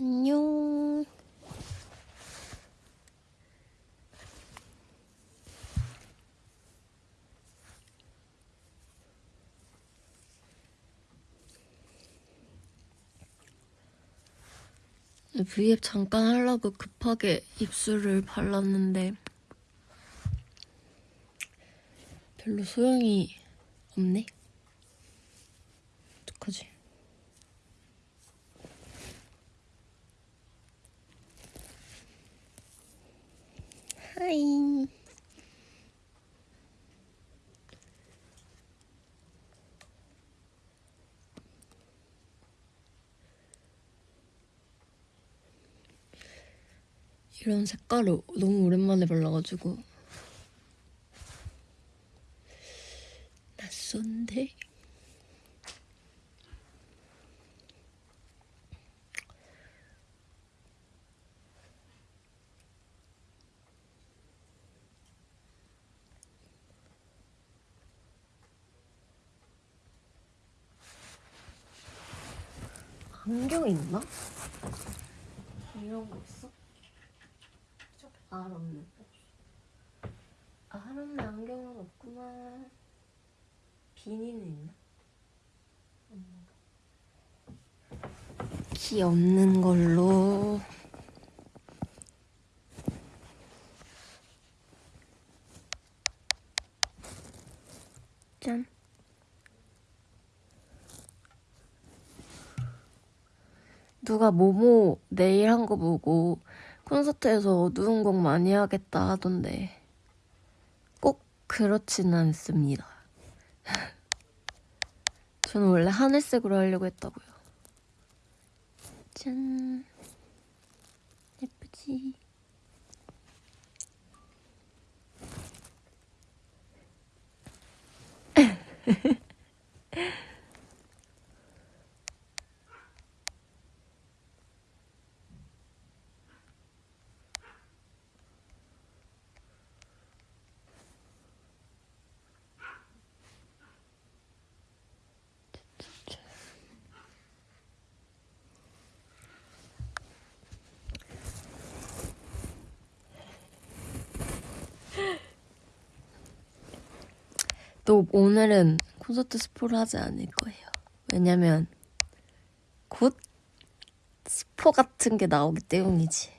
안녕. V앱 잠깐 하려고 급하게 입술을 발랐는데 별로 소용이 없네. 어떡하지? 하이. 이런 색깔을 너무 오랜만에 발라가지고 낯선데? 안경 있나? 이런 거 있어? 아, 없네. 아, 하람에 안경은 없구만. 비니는 있나? 키 없는 걸로. 짠. 누가 모모 내일 한 거 보고 콘서트에서 어두운 곡 많이 하겠다 하던데 꼭 그렇진 않습니다. 저는 원래 하늘색으로 하려고 했다고요. 짠. 예쁘지? 또 오늘은 콘서트 스포를 하지 않을 거예요. 왜냐면 곧 스포 같은 게 나오기 때문이지.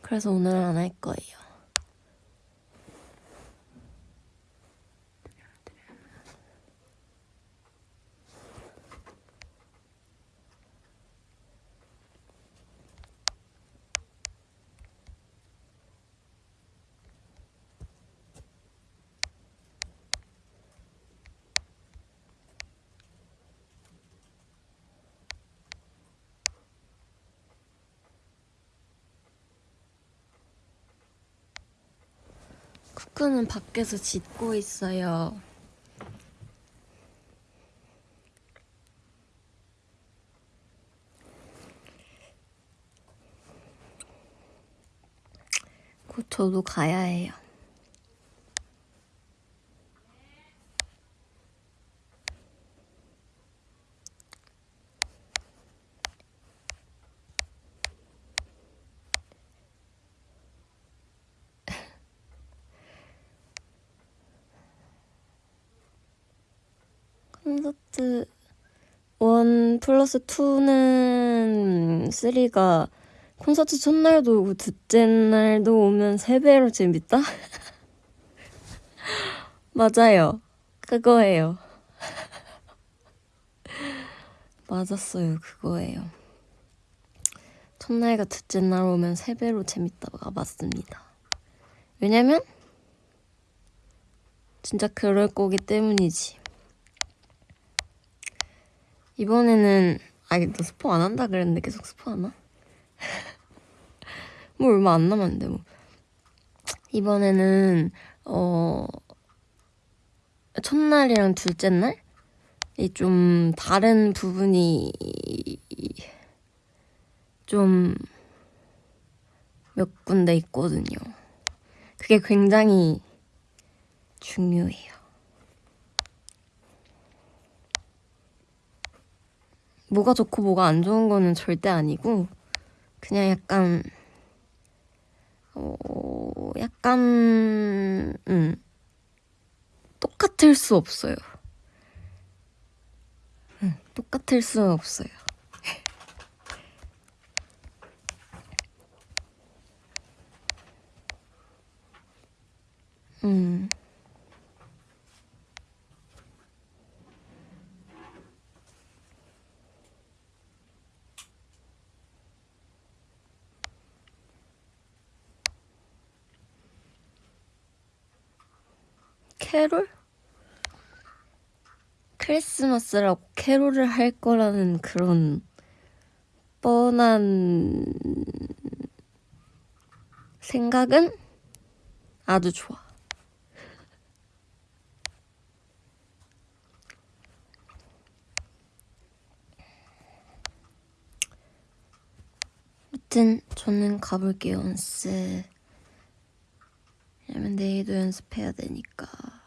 그래서 오늘은 안 할 거예요. 쿠쿠는 밖에서 짖고 있어요. 곧 저도 가야 해요. 콘서트 1 플러스 2는 3가 콘서트 첫날도 오고 둘째 날도 오면 3배로 재밌다? 맞아요. 그거예요. 맞았어요. 그거예요. 첫날과 둘째 날 오면 3배로 재밌다가 맞습니다. 왜냐면 진짜 그럴 거기 때문이지. 이번에는 아니 너 스포 안 한다 그랬는데 계속 스포 하나? 뭐 얼마 안 남았는데 뭐 이번에는 어 첫날이랑 둘째 날 이 좀 다른 부분이 좀 몇 군데 있거든요. 그게 굉장히 중요해요. 뭐가 좋고 뭐가 안 좋은 거는 절대 아니고 그냥 약간 어 약간 음 똑같을 수 없어요. 응, 똑같을 수 없어요. 음. 캐롤? 크리스마스라고 캐롤을 할 거라는 그런 뻔한 생각은 아주 좋아. 아무튼 저는 가볼게요, 연습. 왜냐면 내일도 연습해야 되니까.